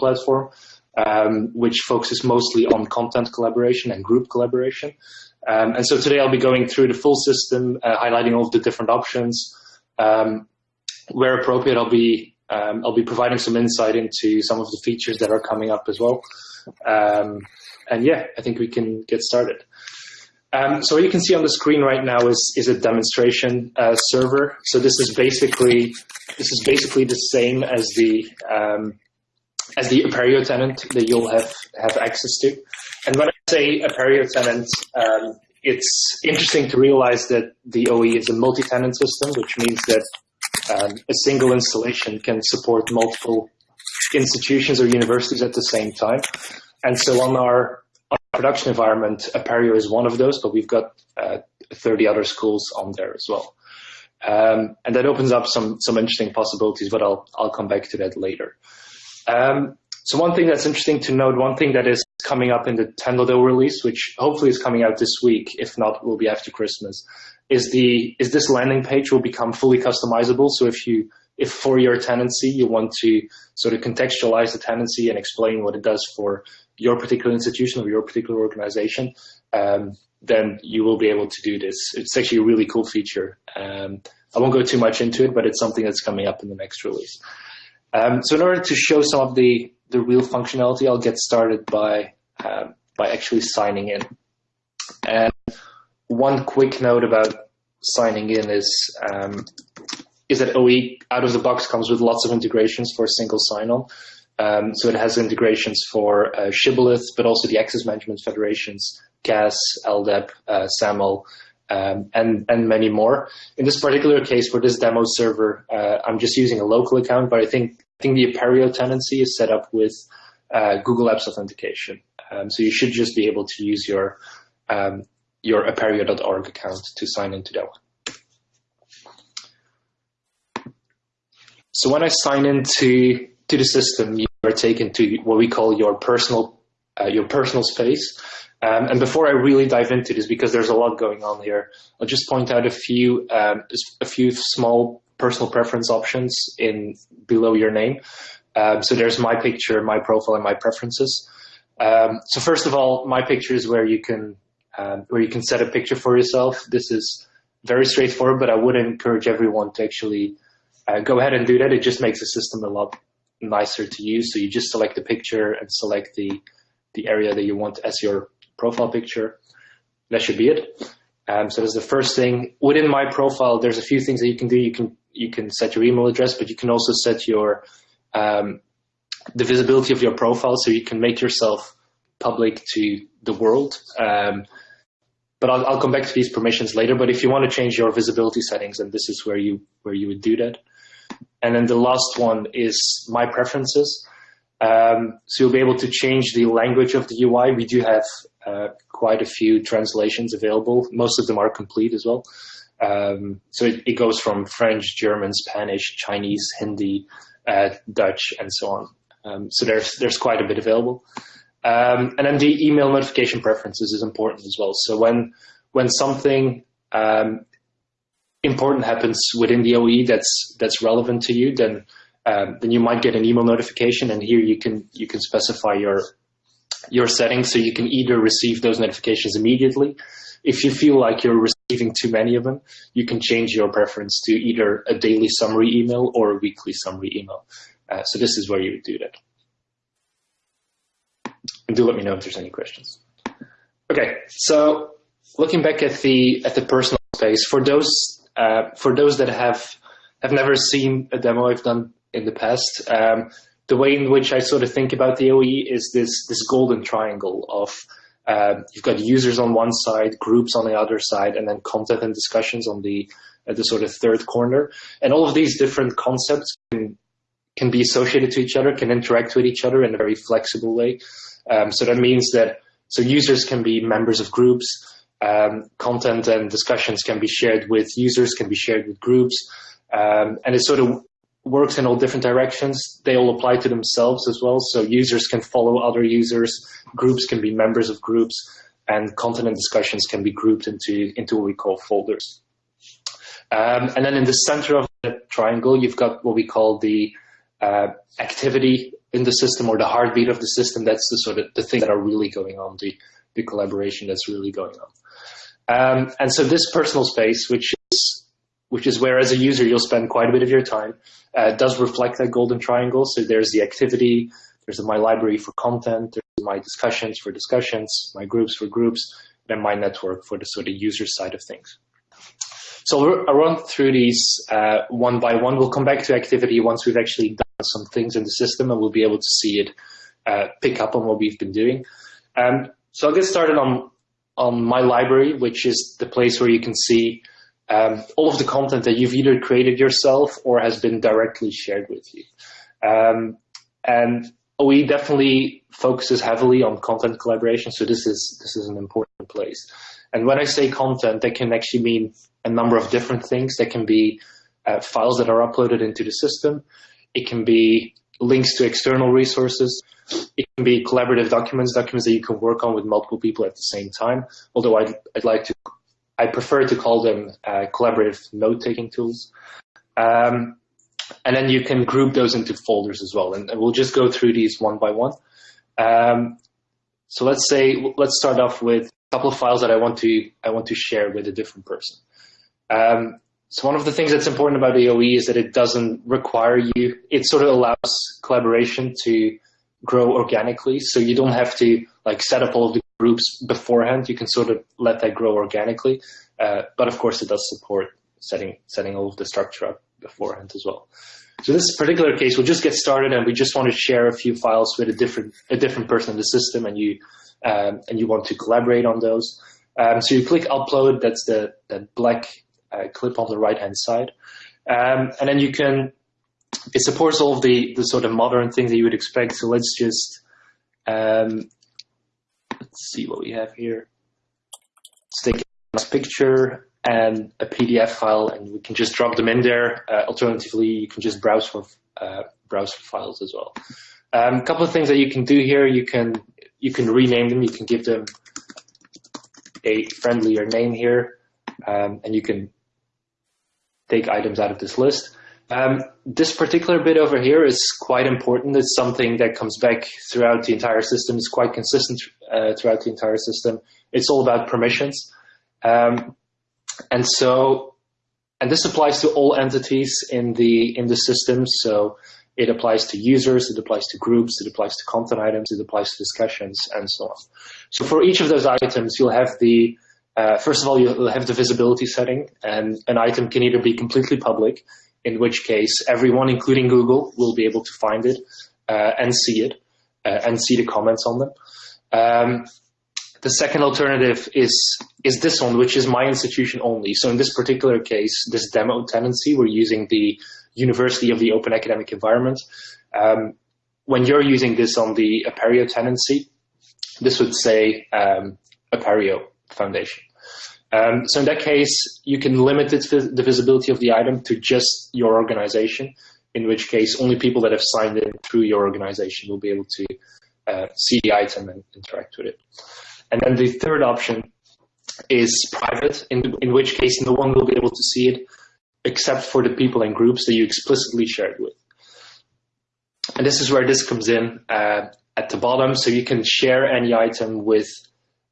platform, um, which focuses mostly on content collaboration and group collaboration. Um, and so today I'll be going through the full system, uh, highlighting all of the different options. Um, where appropriate, I'll be um, I'll be providing some insight into some of the features that are coming up as well. Um, and yeah, I think we can get started. Um, so what you can see on the screen right now is is a demonstration uh, server. So this is basically this is basically the same as the as the Apereo tenant that you'll have have access to. And when I say Apereo tenant, um, it's interesting to realize that the OE is a multi-tenant system, which means that um, a single installation can support multiple institutions or universities at the same time. And so on our, our production environment, Apereo is one of those, but we've got uh, 30 other schools on there as well. Um, and that opens up some, some interesting possibilities, but I'll, I'll come back to that later. Um, so one thing that's interesting to note, one thing that is coming up in the 10.0 release, which hopefully is coming out this week, if not, will be after Christmas, is the is this landing page will become fully customizable. So if you if for your tenancy you want to sort of contextualize the tenancy and explain what it does for your particular institution or your particular organization, um, then you will be able to do this. It's actually a really cool feature. Um, I won't go too much into it, but it's something that's coming up in the next release. Um, so in order to show some of the, the real functionality, I'll get started by, uh, by actually signing in. And one quick note about signing in is um, is that OE out of the box comes with lots of integrations for single sign-on. Um, so it has integrations for uh, Shibboleth, but also the Access Management Federations, CAS, LDAP, uh, SAML, um, and, and many more. In this particular case, for this demo server, uh, I'm just using a local account, but I think, I think the Apereo tenancy is set up with uh, Google Apps Authentication. Um, so you should just be able to use your um, your apereo.org account to sign into that one. So when I sign into to the system, you are taken to what we call your personal uh, your personal space. Um, and before I really dive into this, because there's a lot going on here, I'll just point out a few um, a few small personal preference options in below your name. Um, so there's my picture, my profile, and my preferences. Um, so first of all, my picture is where you can um, where you can set a picture for yourself. This is very straightforward, but I would encourage everyone to actually uh, go ahead and do that. It just makes the system a lot nicer to use. So you just select the picture and select the the area that you want as your profile picture. That should be it. Um, so that's the first thing. Within my profile, there's a few things that you can do. You can you can set your email address, but you can also set your um, the visibility of your profile, so you can make yourself public to the world. Um, but I'll, I'll, come back to these permissions later. But if you want to change your visibility settings, then this is where you where you would do that. And then the last one is my preferences. Um, so you'll be able to change the language of the UI. We do have uh, quite a few translations available. Most of them are complete as well. Um, so it, it, goes from French, German, Spanish, Chinese, Hindi, uh, Dutch, and so on. Um, so there's there's quite a bit available. Um, and then the email notification preferences is important as well. So when when something um, important happens within the OE that's that's relevant to you, then um, then you might get an email notification, and here you can you can specify your your settings so you can either receive those notifications immediately. If you feel like you're receiving too many of them, you can change your preference to either a daily summary email or a weekly summary email. Uh, so this is where you would do that. And do let me know if there's any questions. Okay, so looking back at the at the personal space, for those uh, for those that have have never seen a demo I've done in the past, um, the way in which I sort of think about the OE is this this golden triangle of uh, you've got users on one side, groups on the other side, and then content and discussions on the at the sort of third corner. And all of these different concepts can, can be associated to each other, can interact with each other in a very flexible way. Um, so that means that so users can be members of groups, um, content and discussions can be shared with users, can be shared with groups, um, and it sort of works in all different directions. They all apply to themselves as well. So users can follow other users, groups can be members of groups, and content and discussions can be grouped into into what we call folders. Um, and then in the center of the triangle, you've got what we call the uh, activity in the system or the heartbeat of the system. That's the sort of the thing that are really going on, the, the collaboration that's really going on. Um, and so this personal space, which which is where as a user you'll spend quite a bit of your time, uh, does reflect that golden triangle. So there's the activity, there's the my library for content, there's my discussions for discussions, my groups for groups, and my network for the sort of user side of things. So I'll run through these uh, one by one. We'll come back to activity once we've actually done some things in the system and we'll be able to see it uh, pick up on what we've been doing. Um, so I'll get started on, on my library, which is the place where you can see um, all of the content that you've either created yourself or has been directly shared with you. Um, and OE definitely focuses heavily on content collaboration, so this is this is an important place. And when I say content, that can actually mean a number of different things. That can be uh, files that are uploaded into the system. It can be links to external resources. It can be collaborative documents, documents that you can work on with multiple people at the same time. Although I'd, I'd like to, I prefer to call them uh, collaborative note-taking tools. Um, and then you can group those into folders as well. And, we'll just go through these one by one. Um, so let's say, let's start off with a couple of files that I want to, I want to share with a different person. Um, so one of the things that's important about OAE is that it doesn't require you, it sort of allows collaboration to grow organically. So you don't have to like set up all of the groups beforehand. You can sort of let that grow organically. Uh, but of course it does support setting, setting all of the structure up beforehand as well. So this particular case, we'll just get started and we just want to share a few files with a different, a different person in the system and you, um, and you want to collaborate on those. Um, so you click upload, that's the, the black uh, clip on the right hand side. Um, and then you can, it supports all of the, the sort of modern things that you would expect. So let's just, um, let's see what we have here. Let's take a picture and a PDF file and we can just drop them in there. Uh, alternatively, you can just browse for, uh, browse for files as well. A um, couple of things that you can do here, you can, you can rename them, you can give them a friendlier name here, um, and you can take items out of this list. Um, this particular bit over here is quite important. It's something that comes back throughout the entire system. It's quite consistent uh, throughout the entire system. It's all about permissions. Um, and so, and this applies to all entities in the, in the system. So it applies to users, it applies to groups, it applies to content items, it applies to discussions, and so on. So for each of those items, you'll have the uh, first of all, you'll have the visibility setting, and an item can either be completely public, in which case everyone, including Google, will be able to find it uh, and see it uh, and see the comments on them. Um, the second alternative is is this one, which is my institution only. So in this particular case, this demo tenancy, we're using the University of the Open Academic Environment. Um, when you're using this on the Apereo tenancy, this would say um, Apereo Foundation. Um, so in that case, you can limit it, the visibility of the item to just your organization, in which case only people that have signed in through your organization will be able to uh, see the item and interact with it. And then the third option is private, in, in which case no one will be able to see it except for the people and groups that you explicitly shared with. And this is where this comes in uh, at the bottom. So you can share any item with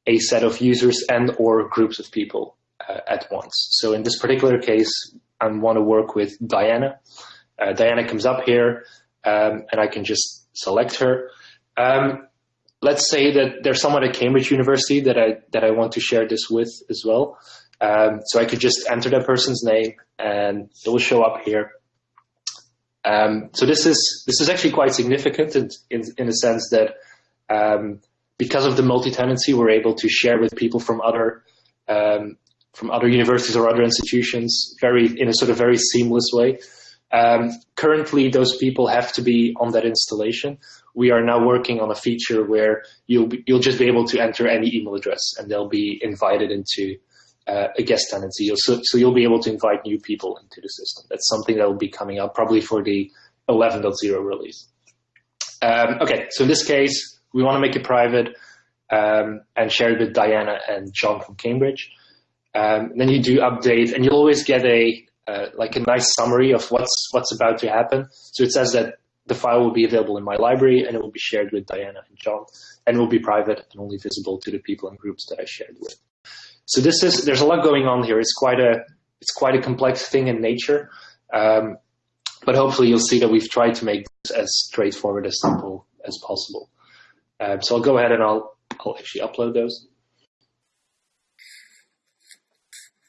a set of users and or groups of people uh, at once. So in this particular case, I want to work with Diana. Uh, Diana comes up here um, and I can just select her. Um, let's say that there's someone at Cambridge University that I, that I want to share this with as well. Um, so I could just enter that person's name and it will show up here. Um, so this is this is actually quite significant in in, in a sense that um, because of the multi-tenancy, we're able to share with people from other um, from other universities or other institutions very in a sort of very seamless way. Um, currently, those people have to be on that installation. We are now working on a feature where you'll be, you'll just be able to enter any email address and they'll be invited into uh, a guest tenancy. So, so you'll be able to invite new people into the system. That's something that will be coming up probably for the 11.0 release. Um, okay, so in this case, we want to make it private um, and share it with Diana and John from Cambridge. Um, then you do update, and you'll always get a uh, like a nice summary of what's what's about to happen. So it says that the file will be available in my library and it will be shared with Diana and John and will be private and only visible to the people and groups that I shared with. So this is, there's a lot going on here. It's quite a, it's quite a complex thing in nature. Um, but hopefully you'll see that we've tried to make this as straightforward as simple as possible. Um, so I'll go ahead and I'll, I'll actually upload those.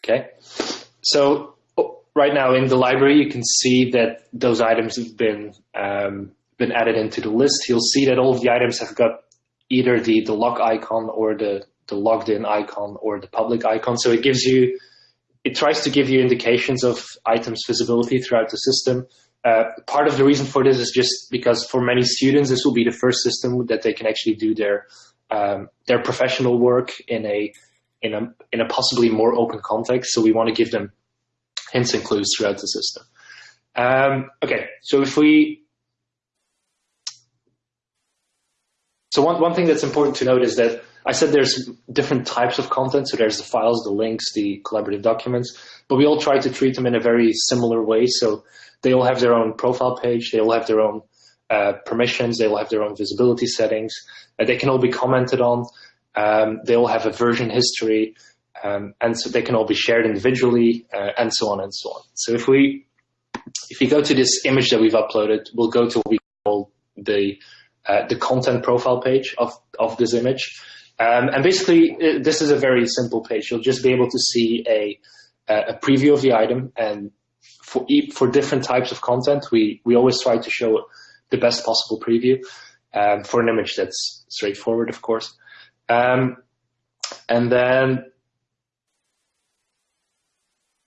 Okay. So right now in the library, you can see that those items have been um, been added into the list. You'll see that all the items have got either the, the lock icon or the, the logged in icon or the public icon. So it gives you, it tries to give you indications of items visibility throughout the system. Uh, part of the reason for this is just because for many students, this will be the first system that they can actually do their um, their professional work in a in a in a possibly more open context. So we want to give them hints and clues throughout the system. Um, okay, so if we, so one, one thing that's important to note is that I said there's different types of content. So there's the files, the links, the collaborative documents, but we all try to treat them in a very similar way. So they all have their own profile page. They all have their own uh, permissions. They all have their own visibility settings. Uh, they can all be commented on. Um, they all have a version history. Um, and so they can all be shared individually uh, and so on and so on. So if we if you go to this image that we've uploaded, we'll go to what we call the uh, the content profile page of of this image. Um, and basically, uh, this is a very simple page. You'll just be able to see a a preview of the item, and for for different types of content, we we always try to show the best possible preview um, for an image that's straightforward, of course. Um, and then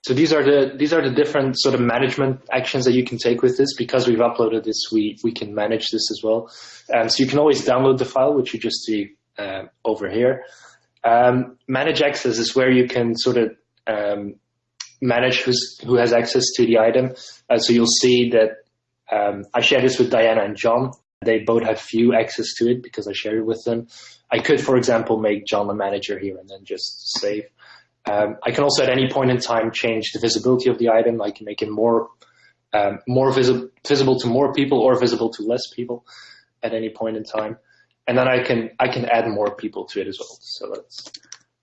so these are the these are the different sort of management actions that you can take with this. Because we've uploaded this, we we can manage this as well. Um, so you can always download the file, which you just see uh, over here. Um, manage access is where you can sort of um, manage who's, who has access to the item. Uh, so you'll see that um, I share this with Diana and John. They both have few access to it because I share it with them. I could, for example, make John a manager here and then just save. Um, I can also at any point in time change the visibility of the item. I can make it more um, more visi visible to more people or visible to less people at any point in time. And then I can I can add more people to it as well. So let's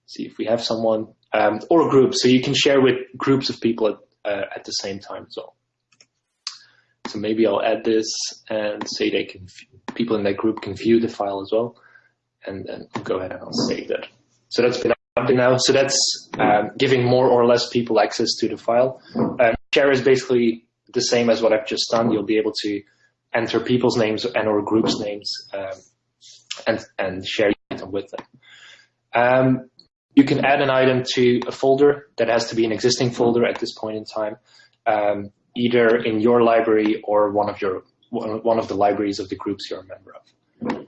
see if we have someone um, or a group. So you can share with groups of people at, uh, at the same time as well. So maybe I'll add this and say they can people in that group can view the file as well. And then go ahead and I'll save that. So that's been now. So that's um, giving more or less people access to the file. Um, share is basically the same as what I've just done. You'll be able to enter people's names and or groups names um, and, and share them with them. You can add an item to a folder that has to be an existing folder at this point in time, um, either in your library or one of your one of the libraries of the groups you're a member of.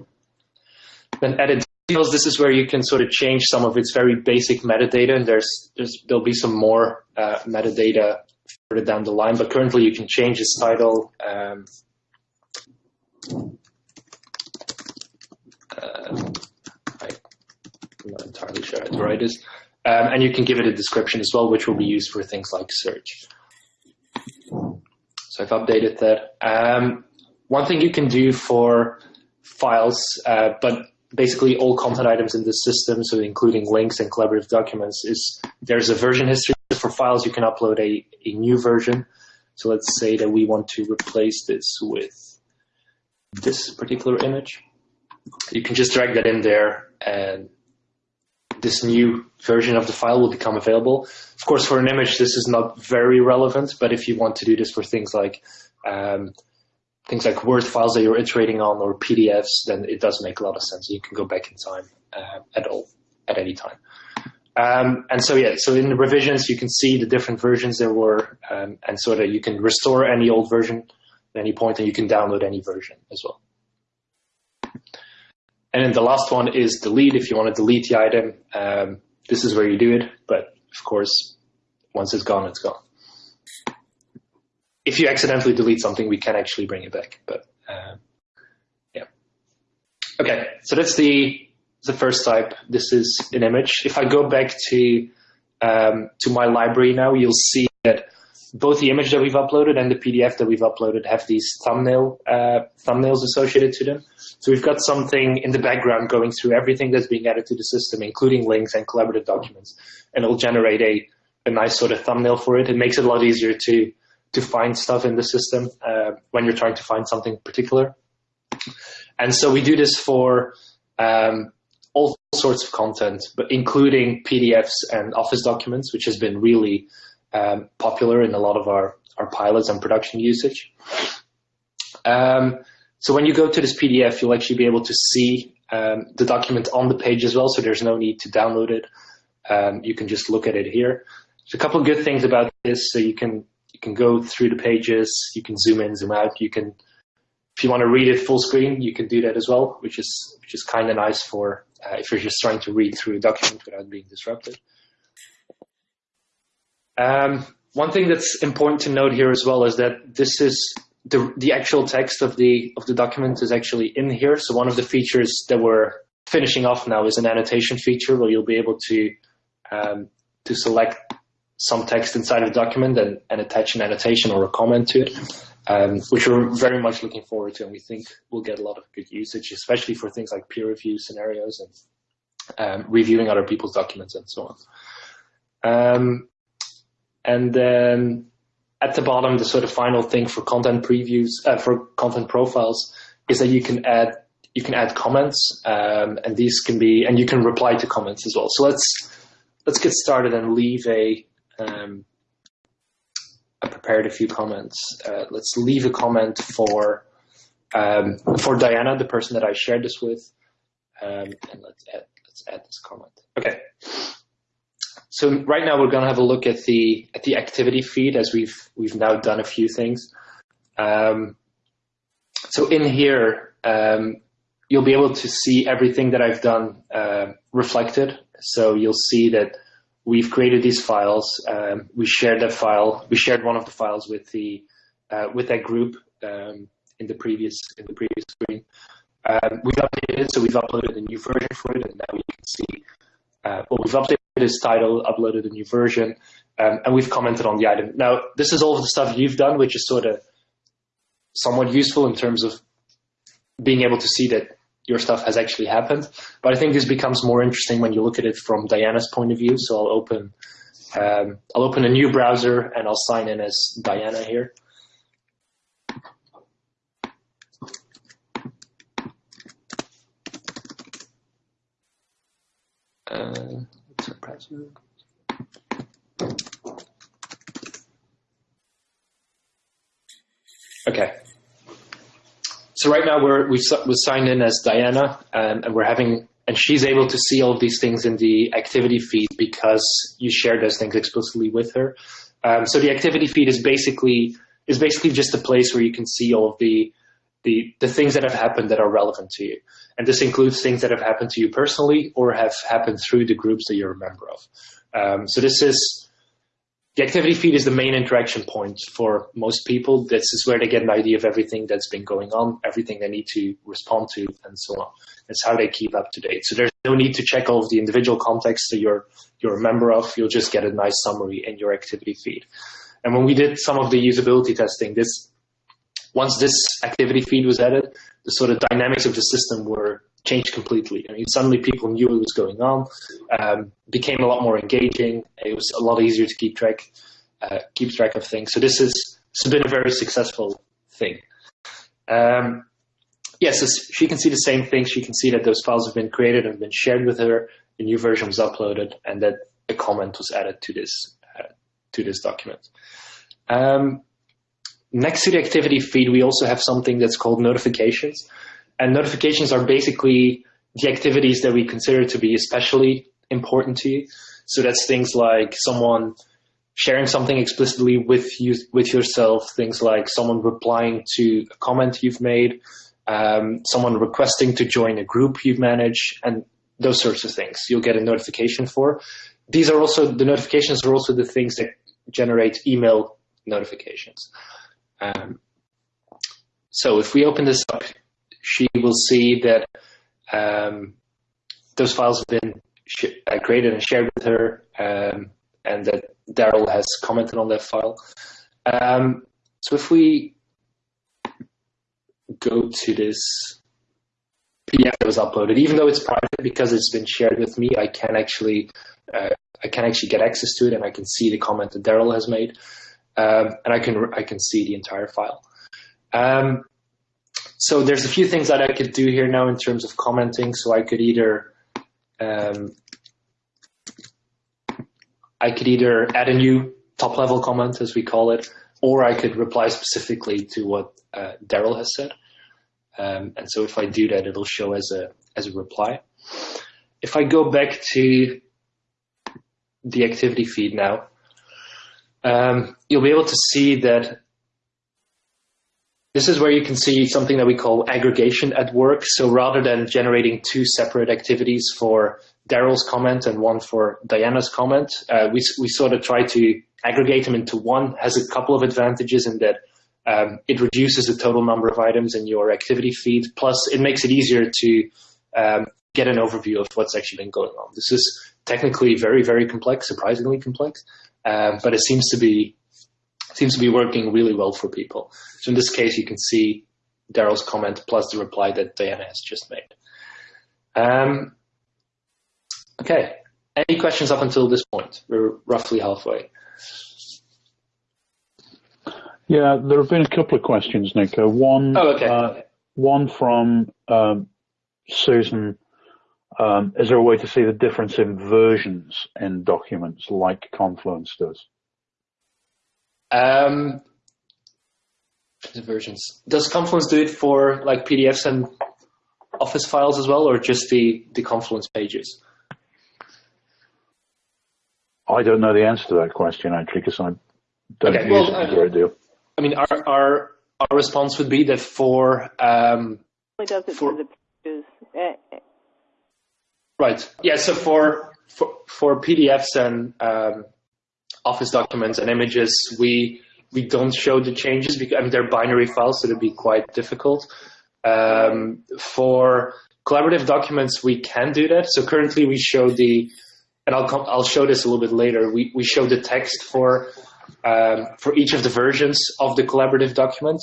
Then edit this is where you can sort of change some of its very basic metadata, and there's, there's there'll be some more uh, metadata further down the line. But currently, you can change its title. Um, uh, entirely sure how. Um, and you can give it a description as well, which will be used for things like search. So I've updated that. Um, one thing you can do for files, uh, but basically all content items in the system, so including links and collaborative documents, is there's a version history for files. You can upload a, a new version. So let's say that we want to replace this with this particular image. You can just drag that in there and this new version of the file will become available. Of course, for an image, this is not very relevant, but if you want to do this for things like um, things like Word files that you're iterating on or PDFs, then it does make a lot of sense. You can go back in time uh, at all, at any time. Um, and so, yeah, so in the revisions, you can see the different versions there were, um, and so that you can restore any old version at any point, and you can download any version as well. And then the last one is delete. If you want to delete the item, um, this is where you do it. But of course, once it's gone, it's gone if you accidentally delete something, we can actually bring it back. But uh, yeah. Okay, so that's the the first type. This is an image. If I go back to um, to my library now, you'll see both the image that we've uploaded and the PDF that we've uploaded have these thumbnail uh, thumbnails associated to them. So we've got something in the background going through everything that's being added to the system, including links and collaborative documents, and it'll generate a, a nice sort of thumbnail for it. It makes it a lot easier to to find stuff in the system uh, when you're trying to find something particular. And so we do this for um, all sorts of content, but including PDFs and Office documents, which has been really um, popular in a lot of our, our pilots and production usage. Um, so when you go to this PDF, you'll actually be able to see um, the document on the page as well, so there's no need to download it. Um, you can just look at it here. There's a couple of good things about this. So you can you can go through the pages, you can zoom in, zoom out. You can, if you want to read it full screen, you can do that as well, which is which is kind of nice for uh, if you're just trying to read through a document without being disrupted. Um, one thing that's important to note here as well is that this is the, the actual text of the of the document is actually in here. So one of the features that we're finishing off now is an annotation feature where you'll be able to um, to select some text inside of the document and, and attach an annotation or a comment to it, um, which we're very much looking forward to, and we think we'll get a lot of good usage, especially for things like peer review scenarios and um, reviewing other people's documents and so on. And then at the bottom, the sort of final thing for content previews, uh, for content profiles, is that you can add you can add comments, um, and these can be, and you can reply to comments as well. So let's let's get started and leave a. Um, I prepared a few comments. Uh, let's leave a comment for um, for Diana, the person that I shared this with, um, and let's add let's add this comment. Okay. So right now we're going to have a look at the at the activity feed as we've we've now done a few things. Um, so in here, um, you'll be able to see everything that I've done uh, reflected. So you'll see that we've created these files. Um, we shared that file. We shared one of the files with the uh, with that group um, in the previous in the previous screen. Um, we've updated it, so we've uploaded a new version for it, and now you can see. Uh, well, we've updated this title, uploaded a new version, um, and we've commented on the item. Now, this is all of the stuff you've done, which is sort of somewhat useful in terms of being able to see that your stuff has actually happened. But I think this becomes more interesting when you look at it from Diana's point of view. So I'll open, um, I'll open a new browser and I'll sign in as Diana here. Uh, Okay. So right now we're we've we're signed in as Diana, um, and we're having and she's able to see all of these things in the activity feed because you share those things explicitly with her. Um, so the activity feed is basically is basically just a place where you can see all of the the the things that have happened that are relevant to you. And this includes things that have happened to you personally or have happened through the groups that you're a member of. Um, so this is, the activity feed is the main interaction point for most people. This is where they get an idea of everything that's been going on, everything they need to respond to, and so on. It's how they keep up to date. So there's no need to check all of the individual contexts that you're, you're a member of. You'll just get a nice summary in your activity feed. And when we did some of the usability testing, this once this activity feed was added, the sort of dynamics of the system were changed completely. I mean, suddenly people knew what was going on, um, became a lot more engaging. It was a lot easier to keep track, uh, keep track of things. So this is has been a very successful thing. Um, yes, yeah, so she can see the same thing. She can see that those files have been created and been shared with her. A new version was uploaded, and that a comment was added to this uh, to this document. Um, next to the activity feed, we also have something that's called notifications. And notifications are basically the activities that we consider to be especially important to you. So that's things like someone sharing something explicitly with you, with yourself, things like someone replying to a comment you've made, um, someone requesting to join a group you manage, and those sorts of things you'll get a notification for. These are also, the notifications are also the things that generate email notifications. Um, so if we open this up, she will see that um, those files have been uh, created and shared with her, um, and that Daryl has commented on that file. Um, so if we go to this PDF that was uploaded, even though it's private because it's been shared with me, I can actually uh, I can actually get access to it and I can see the comment that Daryl has made, um, and I can I can see the entire file. Um, so there's a few things that I could do here now in terms of commenting. So I could either um, I could either add a new top level comment, as we call it, or I could reply specifically to what uh, Daryl has said. Um, and so if I do that, it'll show as a as a reply. If I go back to the activity feed now, um, you'll be able to see that this is where you can see something that we call aggregation at work. So rather than generating two separate activities for Daryl's comment and one for Diana's comment, uh, we, we sort of try to aggregate them into one. Has a couple of advantages in that um, it reduces the total number of items in your activity feed. Plus, it makes it easier to um, get an overview of what's actually been going on. This is technically very, very complex, surprisingly complex, uh, but it seems to be seems to be working really well for people. So in this case, you can see Daryl's comment plus the reply that Diana has just made. Um, okay, any questions up until this point? We're roughly halfway. Yeah, there have been a couple of questions, Nico. One, oh, okay. uh, one from um, Susan. Um, is there a way to see the difference in versions in documents like Confluence does? Um, versions. Does Confluence do it for like PDFs and Office files as well, or just the the Confluence pages? I don't know the answer to that question actually, because I don't okay, use well, it a great deal. I mean, our our our response would be that for um, does it for, for the pages. Eh, right. Yeah. So for for, for PDFs and um, Office documents and images, we we don't show the changes because I mean they're binary files, so it'd be quite difficult. Um, for collaborative documents, we can do that. So currently, we show the, and I'll come, I'll show this a little bit later. We we show the text for um, for each of the versions of the collaborative document.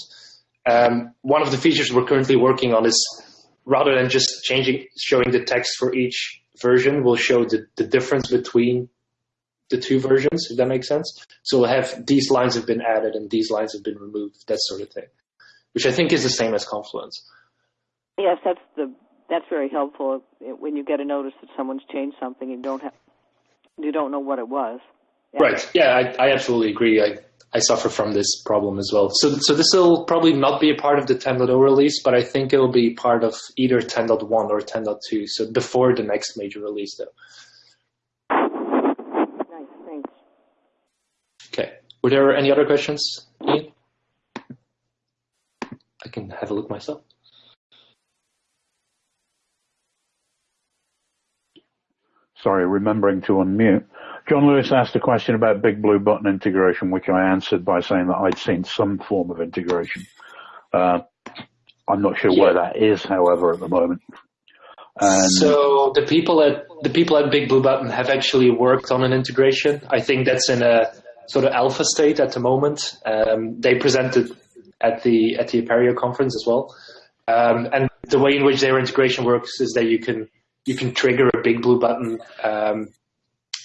Um, one of the features we're currently working on is rather than just changing showing the text for each version, we'll show the, the difference between the two versions, if that makes sense. So we'll have these lines have been added and these lines have been removed, that sort of thing, which I think is the same as Confluence. Yes, that's the that's very helpful when you get a notice that someone's changed something and don't have you don't know what it was. Yeah. Right. Yeah, I, I absolutely agree. I, I suffer from this problem as well. So, so this will probably not be a part of the 10.0 release, but I think it will be part of either 10.1 or 10.2. So before the next major release, though. Nice, thanks. Okay. Were there any other questions, Ian? I can have a look myself. Sorry, remembering to unmute. John Lewis asked a question about Big Blue Button integration, which I answered by saying that I'd seen some form of integration. Uh, I'm not sure yeah. where that is, however, at the moment. And so the people at the people at Big Blue Button have actually worked on an integration. I think that's in a sort of alpha state at the moment. Um, they presented at the at the Apereo conference as well. Um, and the way in which their integration works is that you can you can trigger a big blue button um,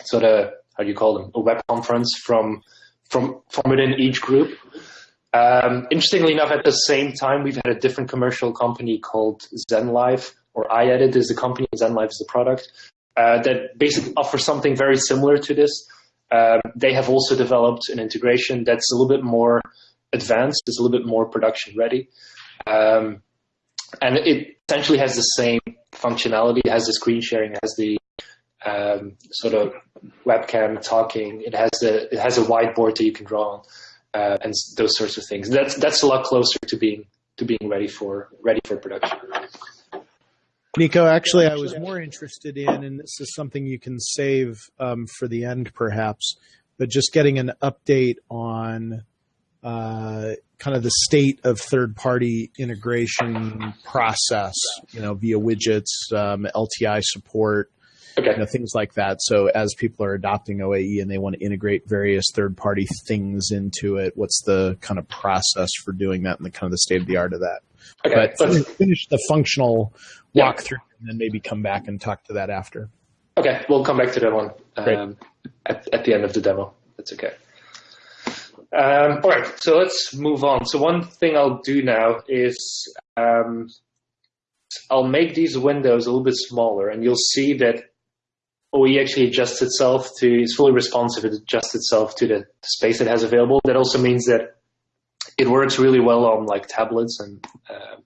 sort of how do you call them a web conference from from from within each group. Um, interestingly enough, at the same time, we've had a different commercial company called ZenLive, or iEdit is the company, ZenLive is the product, uh, that basically offers something very similar to this. Um, they have also developed an integration that's a little bit more advanced, it's a little bit more production ready. Um, and it essentially has the same functionality, it has the screen sharing, it has the um, sort of webcam talking, it has the it has a whiteboard that you can draw on, uh, and those sorts of things. That's that's a lot closer to being to being ready for ready for production. Nico, actually, I was more interested in, and this is something you can save um, for the end, perhaps, but just getting an update on uh, kind of the state of third-party integration process, you know, via widgets, um, LTI support, Okay. you know, things like that. So as people are adopting OAE and they want to integrate various third party things into it, what's the kind of process for doing that and the kind of the state of the art of that? Okay. But Let's- finish, finish the functional Yeah. walkthrough and then maybe come back and talk to that after. Okay, we'll come back to that one um, at, at the end of the demo. That's okay. Um, all right, so let's move on. So one thing I'll do now is um, I'll make these windows a little bit smaller, and you'll see that OE actually adjusts itself to, it's fully responsive, it adjusts itself to the space it has available. That also means that it works really well on like tablets and um,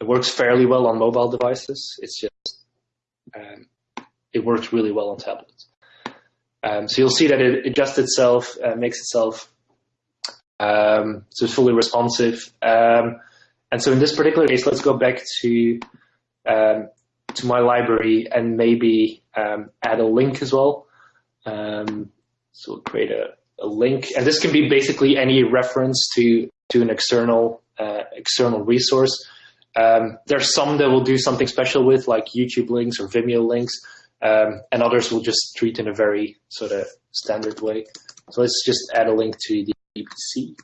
it works fairly well on mobile devices. It's just um, it works really well on tablets. Um, so you'll see that it adjusts itself, uh, makes itself um, so it's fully responsive. Um, and so in this particular case, let's go back to um, to my library and maybe um, add a link as well. Um, so create a, a link, and this can be basically any reference to to an external uh, external resource. Um, there's some that will do something special with, like YouTube links or Vimeo links, um, and others will just treat in a very sort of standard way. So let's just add a link to the BBC.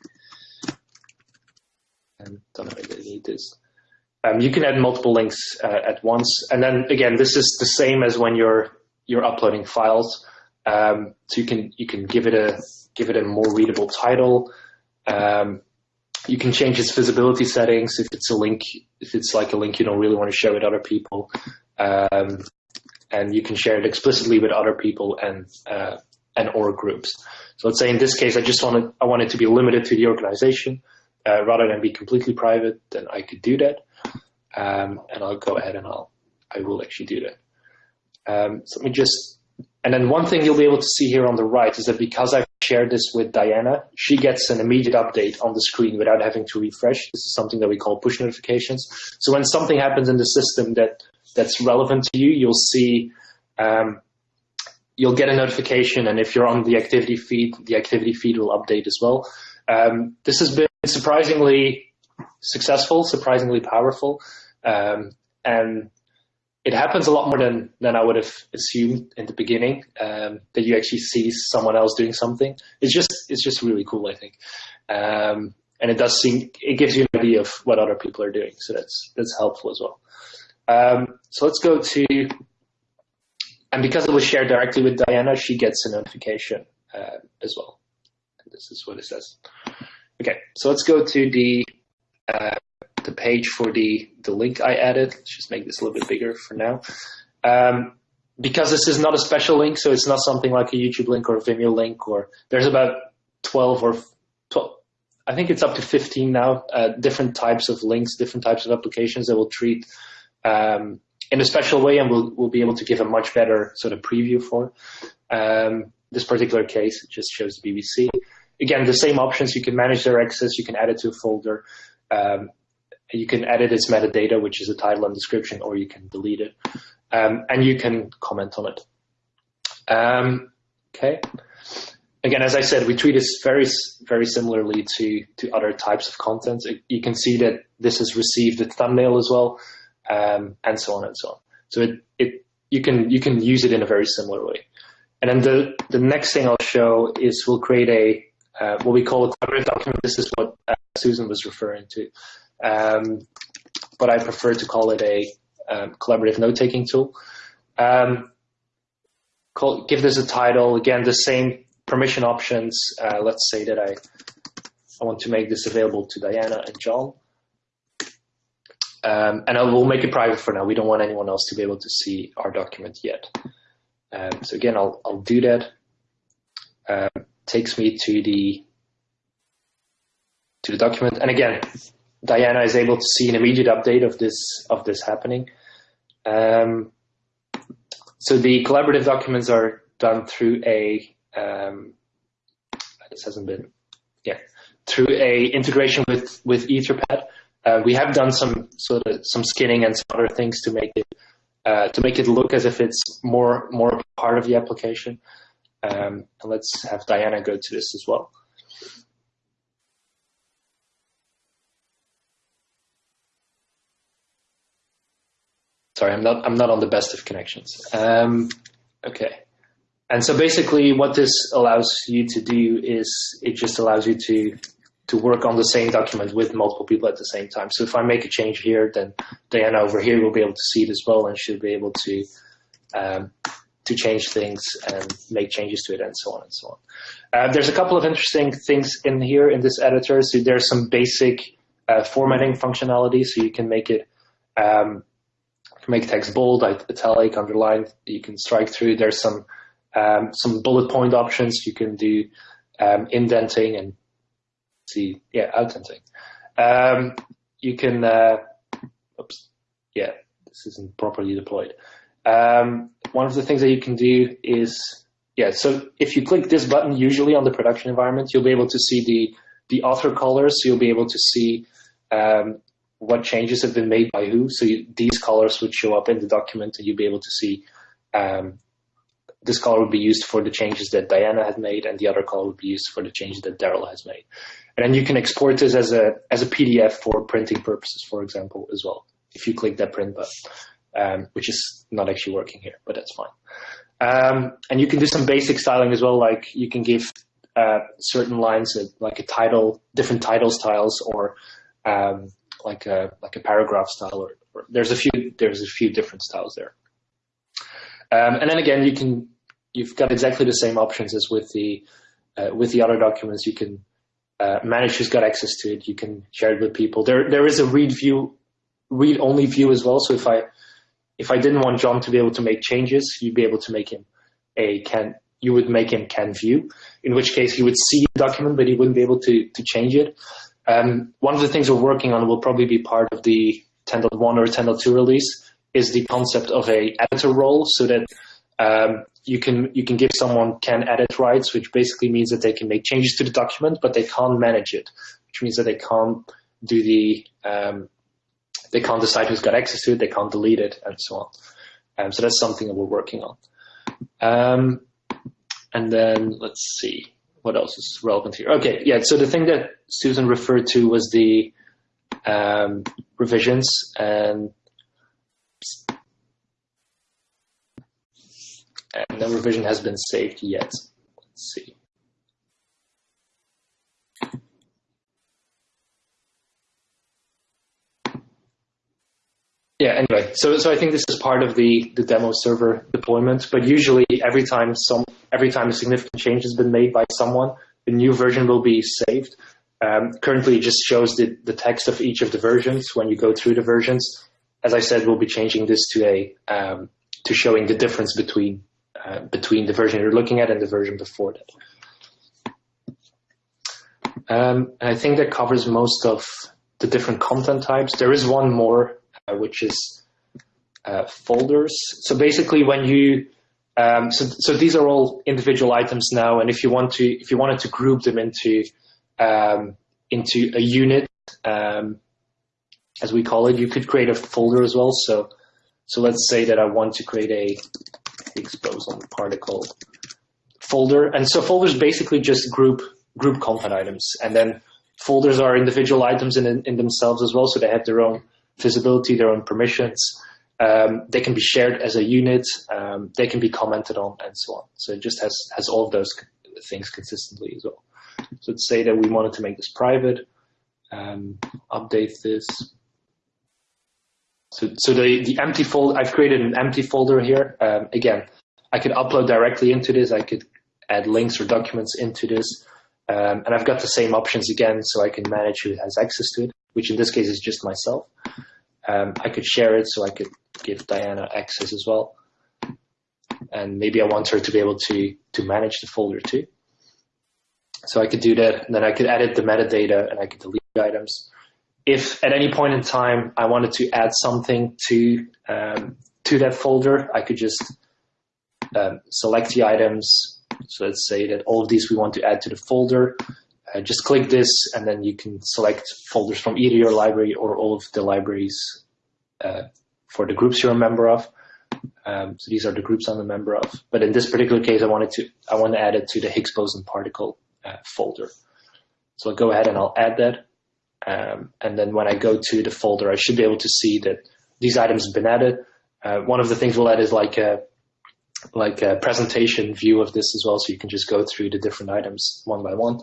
And don't know if I need this. Um, you can add multiple links uh, at once, and then again, this is the same as when you're you're uploading files. Um, so you can you can give it a give it a more readable title. Um, you can change its visibility settings if it's a link if it's like a link you don't really want to share with other people um, and you can share it explicitly with other people and uh, and or groups so let's say in this case i just wanted i want it to be limited to the organization uh, rather than be completely private then i could do that um, and i'll go ahead and i'll i will actually do that um, so let me just and then one thing you'll be able to see here on the right is that because I've shared this with Diana, she gets an immediate update on the screen without having to refresh. This is something that we call push notifications. So when something happens in the system that that's relevant to you, you'll see um, you'll get a notification, and if you're on the activity feed, the activity feed will update as well. Um, this has been surprisingly successful, surprisingly powerful, um, and it happens a lot more than, than I would have assumed in the beginning. Um, that you actually see someone else doing something. It's just it's just really cool, I think, um, and it does seem it gives you an idea of what other people are doing. So that's that's helpful as well. Um, so let's go to, and because it was shared directly with Diana, she gets a notification uh, as well. And this is what it says. Okay, so let's go to the uh, the page for the, the link I added. Let's just make this a little bit bigger for now. Um, because this is not a special link, so it's not something like a YouTube link or a Vimeo link, or there's about 12 or 12, I think it's up to 15 now, uh, different types of links, different types of applications that will treat um, in a special way and we'll, we'll be able to give a much better sort of preview for. Um, this particular case, it just shows the BBC. Again, the same options. You can manage their access. You can add it to a folder. Um, you can edit its metadata, which is a title and description, or you can delete it. Um, and you can comment on it. Um, okay. Again, as I said, we treat this very, very similarly to, to other types of content. You can see that this has received a thumbnail as well, um, and so on and so on. So it, it, you can, you can use it in a very similar way. And then the, the next thing I'll show is we'll create a, uh, what we call a collaborative document. This is what uh, Susan was referring to. Um, but I prefer to call it a um, collaborative note-taking tool. Um, call, give this a title. Again, the same permission options. Uh, let's say that I, I want to make this available to Diana and John. Um, and I will make it private for now. We don't want anyone else to be able to see our document yet. Um, so again, I'll, I'll do that. Um, takes me to the to the document, and again, Diana is able to see an immediate update of this of this happening. Um, so the collaborative documents are done through a um, this hasn't been yeah through a integration with with Etherpad. Uh, we have done some sort of some skinning and some other things to make it uh, to make it look as if it's more more part of the application. Um, and let's have Diana go to this as well. Sorry, I'm not I'm not on the best of connections. Um, okay, and so basically, what this allows you to do is it just allows you to to work on the same document with multiple people at the same time. So if I make a change here, then Diana over here will be able to see it as well, and she'll be able to um, to change things and make changes to it, and so on and so on. Uh, there's a couple of interesting things in here in this editor. So there's some basic uh, formatting functionality, so you can make it um, make text bold, italic, underlined. You can strike through. There's some um, some bullet point options. You can do um, indenting and see, yeah, outdenting. Um, you can, uh, oops, yeah, this isn't properly deployed. Um, one of the things that you can do is, yeah, so if you click this button, usually on the production environment, you'll be able to see the, the author colors. So you'll be able to see um, what changes have been made by who. So you, these colors would show up in the document and you'll be able to see um, this color would be used for the changes that Diana had made and the other color would be used for the changes that Daryl has made. And then you can export this as a, as a PDF for printing purposes, for example, as well, if you click that print button, um, which is not actually working here, but that's fine. Um, and you can do some basic styling as well, like you can give uh, certain lines a, like a title, different title styles, or um, like a like a paragraph style. Or, or, there's a few there's a few different styles there. Um, and then again, you can you've got exactly the same options as with the uh, with the other documents. You can uh, manage who's got access to it. You can share it with people. There there is a read view, read only view as well. So if I if I didn't want John to be able to make changes, you'd be able to make him a can. You would make him can view, in which case he would see the document, but he wouldn't be able to to change it. Um, one of the things we're working on will probably be part of the 10.1 or 10.2 release is the concept of a editor role, so that um, you can you can give someone can edit rights, which basically means that they can make changes to the document, but they can't manage it, which means that they can't do the um, they can't decide who's got access to it, they can't delete it, and so on. Um, so that's something that we're working on. Um, and then let's see what else is relevant here. Okay, yeah. So the thing that Susan referred to was the um, revisions and and no revision has been saved yet. Let's see. Yeah, anyway, so so I think this is part of the, the demo server deployment, but usually every time some every time a significant change has been made by someone, the new version will be saved. Um, currently, it just shows the, the text of each of the versions when you go through the versions. As I said, we'll be changing this to a um, to showing the difference between uh, between the version you're looking at and the version before that. Um, and I think that covers most of the different content types. There is one more, which is uh, folders. So basically, when you um, so, so these are all individual items now, and if you want to, if you wanted to group them into um, into a unit, um, as we call it, you could create a folder as well. So, so let's say that I want to create a Higgs boson particle folder. And so folders basically just group group content items. And then folders are individual items in, in themselves as well. So they have their own visibility, their own permissions. Um, they can be shared as a unit. Um, they can be commented on and so on. So it just has, has all of those things consistently as well. So let's say that we wanted to make this private, um, update this. So, so the, the empty folder, I've created an empty folder here. Um, again, I could upload directly into this. I could add links or documents into this. Um, and I've got the same options again, so I can manage who has access to it, which in this case is just myself. Um, I could share it, so I could give Diana access as well. And maybe I want her to be able to, to manage the folder too. So I could do that, and then I could edit the metadata, and I could delete items if at any point in time I wanted to add something to um, to that folder, I could just um, select the items. So let's say that all of these we want to add to the folder. Uh, just click this, and then you can select folders from either your library or all of the libraries uh, for the groups you're a member of. Um, so these are the groups I'm a member of. But in this particular case, I wanted to I want to add it to the Higgs boson particle uh, folder. So I'll go ahead and I'll add that. Um, and then when I go to the folder, I should be able to see that these items have been added. uh, one of the things we'll add is like a like a presentation view of this as well, so you can just go through the different items one by one,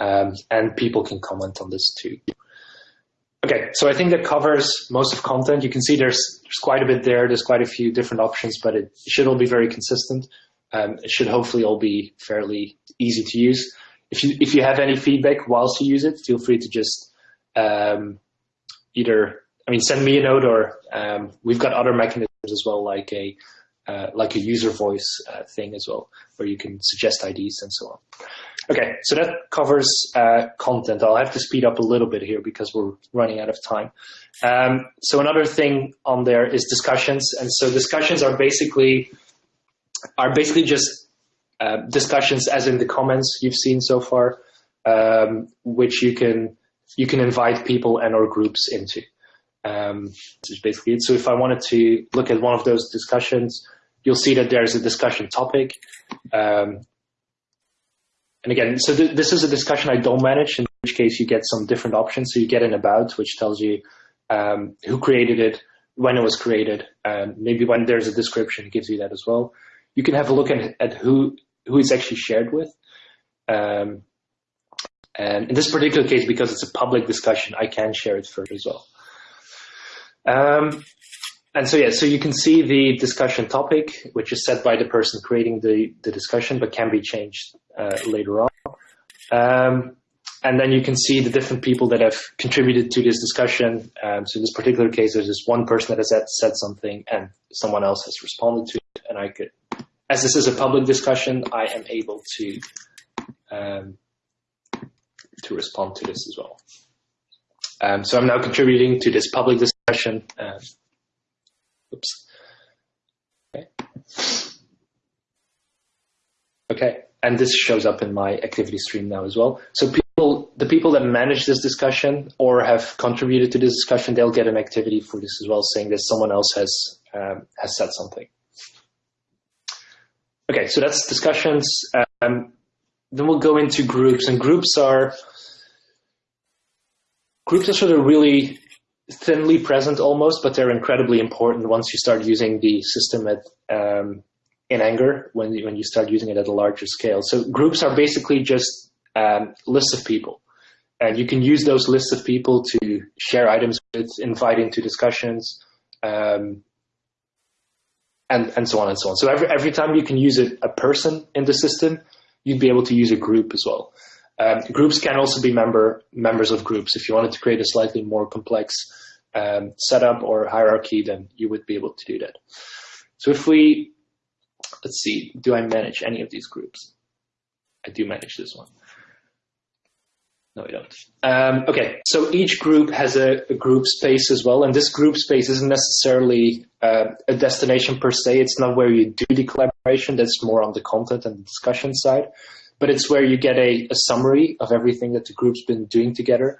um, and people can comment on this too. Okay, so I think that covers most of content. You can see there's there's quite a bit there. There's quite a few different options, but it should all be very consistent. Um, it should hopefully all be fairly easy to use. If you if you have any feedback whilst you use it, feel free to just um, either I mean send me a note or um, we've got other mechanisms as well, like a uh, like a UserVoice uh, thing as well, where you can suggest IDs and so on. Okay, so that covers uh, content. I'll have to speed up a little bit here because we're running out of time. Um, so another thing on there is discussions, and so discussions are basically are basically just uh, discussions, as in the comments you've seen so far, um, which you can you can invite people and or groups into. Um, is basically it. So if I wanted to look at one of those discussions, you'll see that there's a discussion topic. Um, and again, so th this is a discussion I don't manage, in which case you get some different options. So you get an about, which tells you um, who created it, when it was created, and maybe when there's a description, it gives you that as well. You can have a look at, at who who it's actually shared with. Um, and in this particular case, because it's a public discussion, I can share it further as well. Um, and so, yeah, so you can see the discussion topic, which is set by the person creating the, the discussion, but can be changed uh, later on. Um, and then you can see the different people that have contributed to this discussion. Um, so in this particular case, there's just one person that has said, said something and someone else has responded to it. And I could, as this is a public discussion, I am able to, um, to respond to this as well. Um, so I'm now contributing to this public discussion. Um, oops. Okay. Okay, and this shows up in my activity stream now as well. So people, the people that manage this discussion or have contributed to this discussion, they'll get an activity for this as well, saying that someone else has um, has said something. Okay, so that's discussions. Um, then we'll go into groups, and groups are groups are sort of really thinly present almost, but they're incredibly important once you start using the system at um, in Anger when you, when you start using it at a larger scale. So groups are basically just um, lists of people, and you can use those lists of people to share items with, invite into discussions, um, and and so on and so on. So every every time you can use a, a person in the system, you'd be able to use a group as well. Um, groups can also be member members of groups. If you wanted to create a slightly more complex um, setup or hierarchy, then you would be able to do that. So if we, let's see, do I manage any of these groups? I do manage this one. No, I don't. Um, okay, so each group has a, a, group space as well, and this group space isn't necessarily uh, a destination per se. It's not where you do the collaboration. That's more on the content and discussion side but it's where you get a, a summary of everything that the group's been doing together.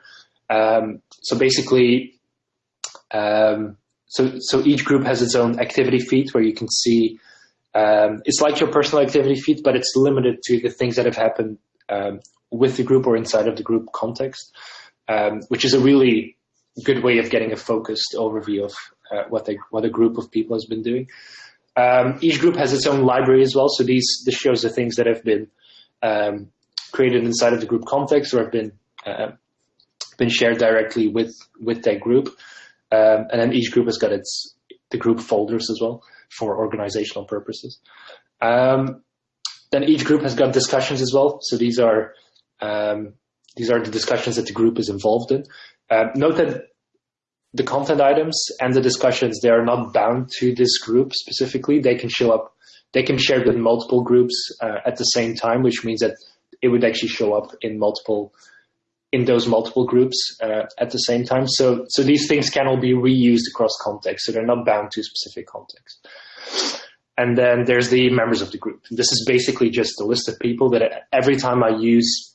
Um, so basically, um, so so each group has its own activity feed where you can see. Um, it's like your personal activity feed, but it's limited to the things that have happened um, with the group or inside of the group context, um, which is a really good way of getting a focused overview of uh, what they, what a group of people has been doing. Um, each group has its own library as well, so these this shows the things that have been um, created inside of the group context or have been uh, been shared directly with with that group. Um, and then each group has got its the group folders as well for organizational purposes. Um, then each group has got discussions as well. So these are um, these are the discussions that the group is involved in. Uh, note that the content items and the discussions they are not bound to this group specifically. They can show up they can share with multiple groups uh, at the same time, which means that it would actually show up in multiple in those multiple groups uh, at the same time. So so these things can all be reused across context, so they're not bound to specific context. And then there's the members of the group. This is basically just a list of people that every time I use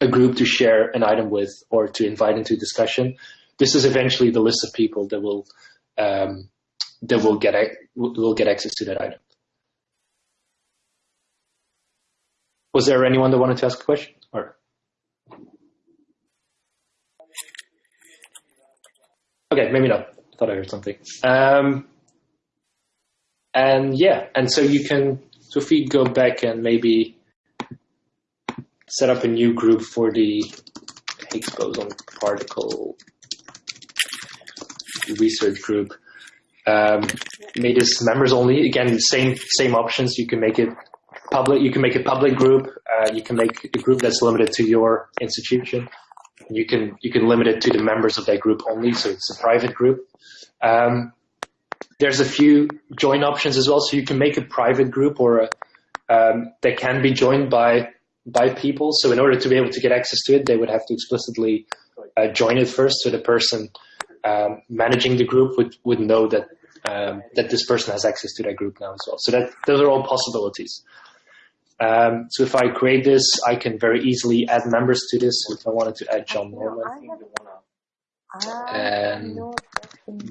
a group to share an item with or to invite into discussion, this is eventually the list of people that will um, that will get will get access to that item. Was there anyone that wanted to ask a question? Or okay, maybe not. I thought I heard something. Um, and yeah, and so you can, so if we go back and maybe set up a new group for the Higgs boson particle research group. Um, made this members only. Again, same same options. You can make it public. You can make a public group. Uh, you can make a group that's limited to your institution. You can you can limit it to the members of that group only. So it's a private group. Um, there's a few join options as well. So you can make a private group or a, um, that can be joined by by people. So in order to be able to get access to it, they would have to explicitly uh, join it first. So the person um, managing the group would, would know that um, that this person has access to that group now as well. So that those are all possibilities. Um, so if I create this, I can very easily add members to this. If I wanted to add John Norman and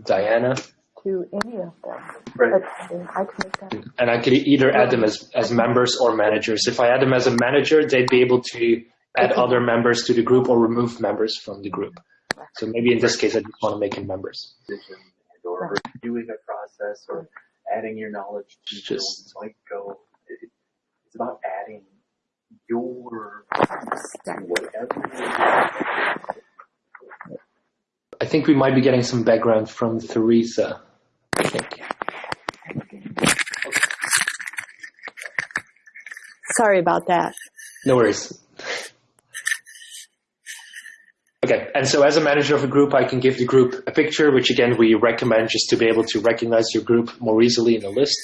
Diana, to any of them. Right. I can make that. and I could either add them as, as members or managers. If I add them as a manager, they'd be able to add other members to the group or remove members from the group. So maybe in this case, I just want to make them members. or reviewing a process or adding your knowledge to Just- just like go. It, it's about adding your whatever. I think we might be getting some background from Theresa. I think. Sorry about that. No worries. Okay, and so as a manager of a group, I can give the group a picture, which again we recommend just to be able to recognize your group more easily in a list.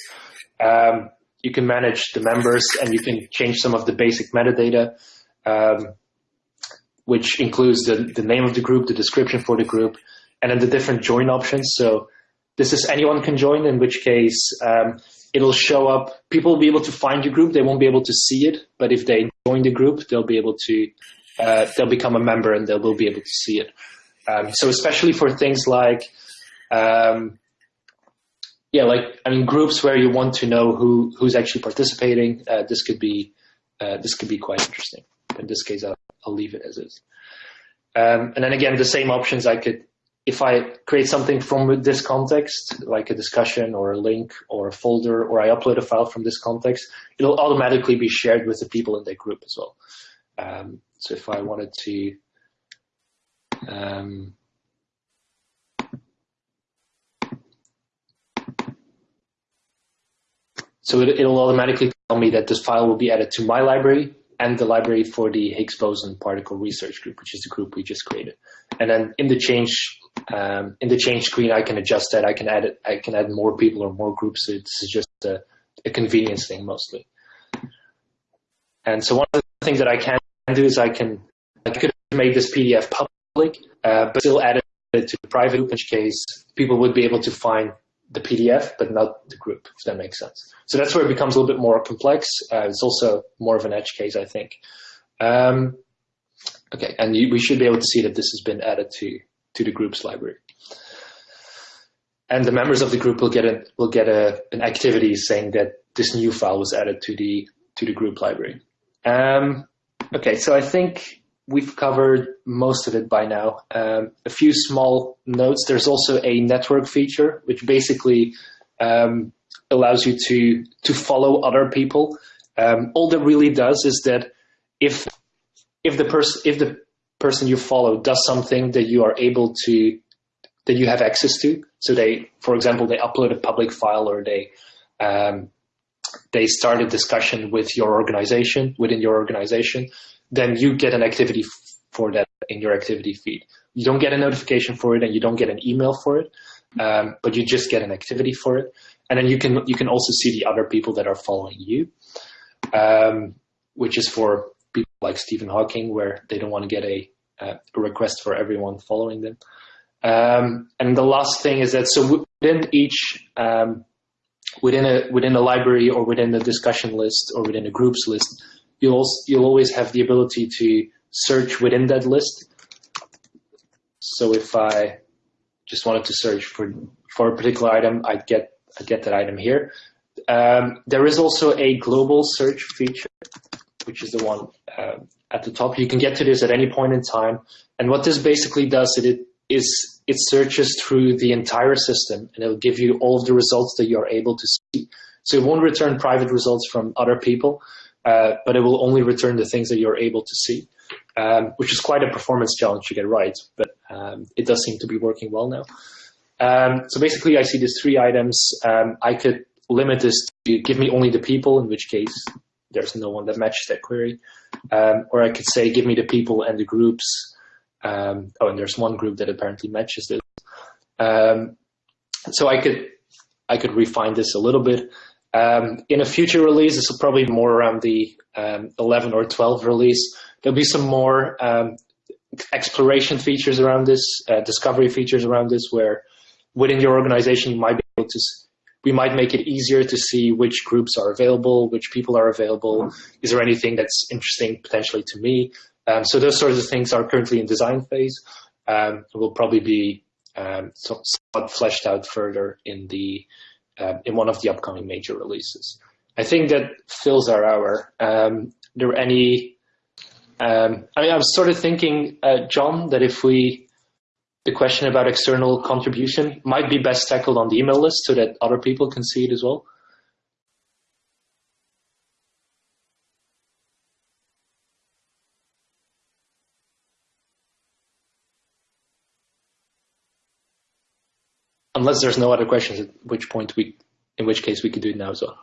Um, you can manage the members and you can change some of the basic metadata, um, which includes the, the name of the group, the description for the group, and then the different join options. So this is anyone can join, in which case um, it'll show up. People will be able to find your group. They won't be able to see it, but if they join the group, they'll be able to. Uh, they'll become a member and they will be able to see it. Um, so especially for things like, um, yeah, like I mean, groups where you want to know who who's actually participating. Uh, this could be uh, this could be quite interesting. In this case, I'll, I'll leave it as is. Um, and then again, the same options I could if I create something from this context, like a discussion or a link or a folder, or I upload a file from this context, it'll automatically be shared with the people in that group as well. Um, so if I wanted to, um, so it, it'll automatically tell me that this file will be added to my library and the library for the Higgs boson particle research group, which is the group we just created. And then in the change um, in the change screen, I can adjust that. I can add it, I can add more people or more groups. Is just a, a convenience thing mostly. And so one of the things that I can do is I can I could make this PDF public, uh, but still add it to the private, in which case people would be able to find the PDF, but not the group, if that makes sense. So that's where it becomes a little bit more complex. Uh, it's also more of an edge case, I think. Um, okay, and you, we should be able to see that this has been added to to the group's library. And the members of the group will get a will get a, an activity saying that this new file was added to the to the group library. Um, okay, so I think we've covered most of it by now. Um, a few small notes. There's also a network feature, which basically um, allows you to to follow other people. Um, all that really does is that if if the person if the person you follow does something that you are able to that you have access to, so they, for example, they upload a public file or they um, they start a discussion with your organization within your organization, then you get an activity for that in your activity feed. You don't get a notification for it, and you don't get an email for it, um, but you just get an activity for it, and then you can you can also see the other people that are following you, um, which is for people like Stephen Hawking, where they don't want to get a, uh, a request for everyone following them. Um, and the last thing is that so within each um, within a within a library or within a discussion list or within a groups list, you'll also, you'll always have the ability to search within that list. So if I just wanted to search for for a particular item, I get I get that item here. Um, there is also a global search feature, which is the one uh, at the top. You can get to this at any point in time, and what this basically does it is it searches through the entire system and it'll give you all of the results that you're able to see. So it won't return private results from other people, uh, but it will only return the things that you're able to see, um, which is quite a performance challenge to get right, but um, it does seem to be working well now. Um, so basically, I see these three items. Um, I could limit this to give me only the people, in which case there's no one that matches that query. Um, or I could say, give me the people and the groups. Um, oh, and there's one group that apparently matches this. So I could I could refine this a little bit. Um, in a future release, this will probably be more around the um, 11 or 12 release. There'll be some more um, exploration features around this, uh, discovery features around this, where within your organization you might be able to we might make it easier to see which groups are available, which people are available. Is there anything that's interesting potentially to me? Um, so those sorts of things are currently in design phase. Um, will probably be um, somewhat fleshed out further in the uh, in one of the upcoming major releases. I think that fills our hour. Um, there any? Um, I mean, I was sort of thinking, uh, John, that if we the question about external contribution might be best tackled on the email list so that other people can see it as well. Unless there's no other questions, at which point we, in which case we could do it now as well.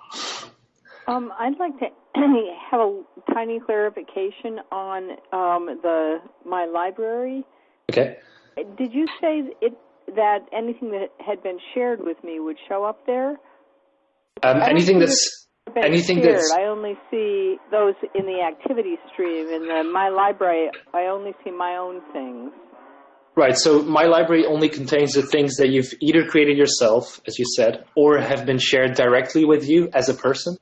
Um, I'd like to have a tiny clarification on um, the my library. Okay. Did you say it that anything that had been shared with me would show up there? Um, anything that's anything shared. that's I only see those in the activity stream. In the my library, I only see my own things. Right. So my library only contains the things that you've either created yourself, as you said, or have been shared directly with you as a person.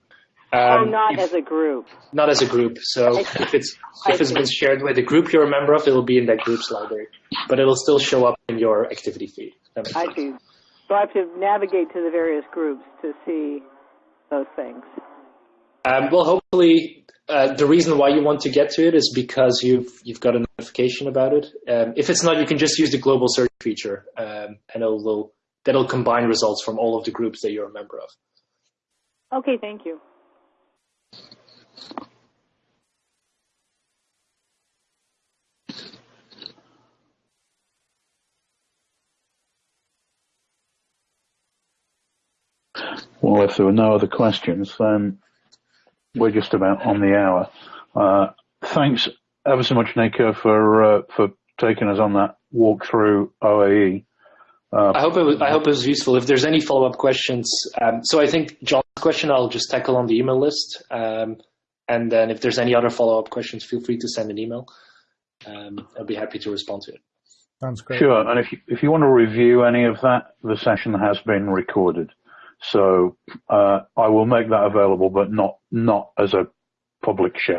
oh, Um, not if- as a group. not as a group. So if it's if it's been shared with a group you're a member of, it'll be in that group's library, but it'll still show up in your activity feed. I see. So I have to navigate to the various groups to see those things. Um, well, hopefully, uh, the reason why you want to get to it is because you've you've got a notification about it. Um, if it's not, you can just use the global search feature, um, and it'll that'll combine results from all of the groups that you're a member of. Okay, thank you. Well, if there were no other questions, then we're just about on the hour. Uh, thanks ever so much, Nico, for uh, for taking us on that walk through OAE. Uh, I hope it was, I hope it was useful. If there's any follow up questions, um, so I think John's question I'll just tackle on the email list, um, and then if there's any other follow up questions, feel free to send an email. Um, I'll be happy to respond to it. Sounds great. Sure, and if you, if you want to review any of that, the session has been recorded, so uh, I will make that available, but not not as a public share.